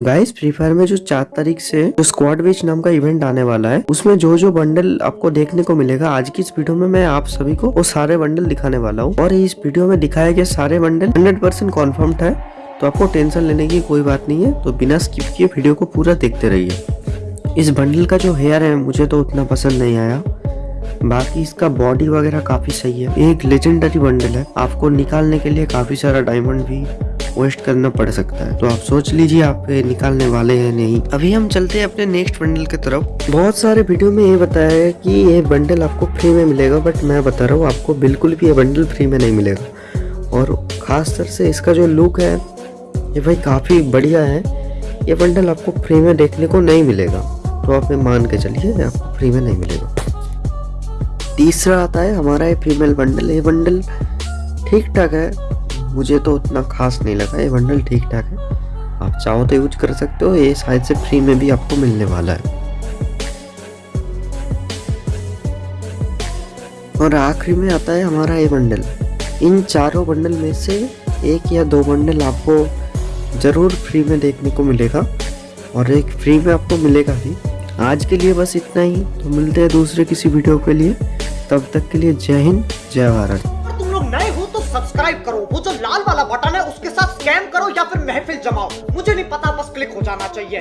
Guys free fire में जो चार तारीख से जो स्क्वाड बेच नाम का इवेंट आने वाला है, उसमें जो जो बंडल आपको देखने को मिलेगा, आज की इस वीडियो में मैं आप सभी को वो सारे बंडल दिखाने वाला हूँ। और इस वीडियो में दिखाए गए सारे बंडल 100 परसेंट कॉन्फर्म है तो आपको टेंशन लेने की कोई बात नहीं है तो बिना स्किप किए वीडियो को पूरा देखते रहिए। इस बंडल का जो हेयर है, मुझे तो उतना पसंद नहीं आया। बाकी इसका बॉडी वगैरह काफ़ी सही है। एक लेजेंडरी बंडल है। आपको निकालने के लिए काफ़ी सारा डायमंड भी वेस्ट करना पड़ सकता है। तो आप सोच लीजिए, आप निकालने वाले हैं नहीं। अभी हम चलते हैं अपने नेक्स्ट बंडल की तरफ़। बहुत सारे वीडियो में ये बताया है कि ये बंडल आपको फ्री में मिलेगा बट मैं बता रहा हूँ, आपको बिल्कुल भी ये बंडल फ्री में नहीं मिलेगा। और खास तर से इसका जो लुक है, ये भाई काफ़ी बढ़िया है। ये बंडल आपको फ्री में देखने को नहीं मिलेगा। तो आप ये मान के चलिए आपको फ्री में नहीं मिलेगा। तीसरा आता है हमारा ये फीमेल बंडल ये बंडल ठीक ठाक है। मुझे तो उतना खास नहीं लगा, ये बंडल ठीक ठाक है। आप चाहो तो यूज़ कर सकते हो, ये शायद से फ्री में भी आपको मिलने वाला है। और आखिरी में आता है हमारा ये बंडल इन चारों बंडल में से एक या दो बंडल आपको ज़रूर फ्री में देखने को मिलेगा। और एक फ्री में आपको मिलेगा ही। आज के लिए बस इतना ही। तो मिलते हैं दूसरे किसी वीडियो के लिए। तब तक के लिए जय हिंद, जय भारत। तुम लोग नए हो सब्सक्राइब करो। वो जो लाल वाला बटन है, उसके साथ स्कैम करो या फिर महफिल जमाओ। मुझे नहीं पता, बस क्लिक हो जाना चाहिए।